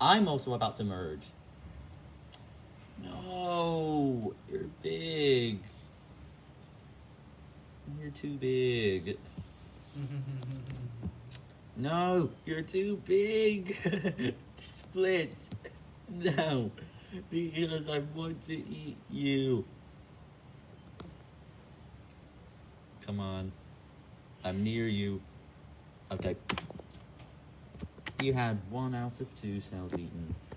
I'm also about to merge. No, you're big. You're too big. No, you're too big. Split. No, because I want to eat you. Come on. I'm near you. Okay. You had one out of two cells eaten.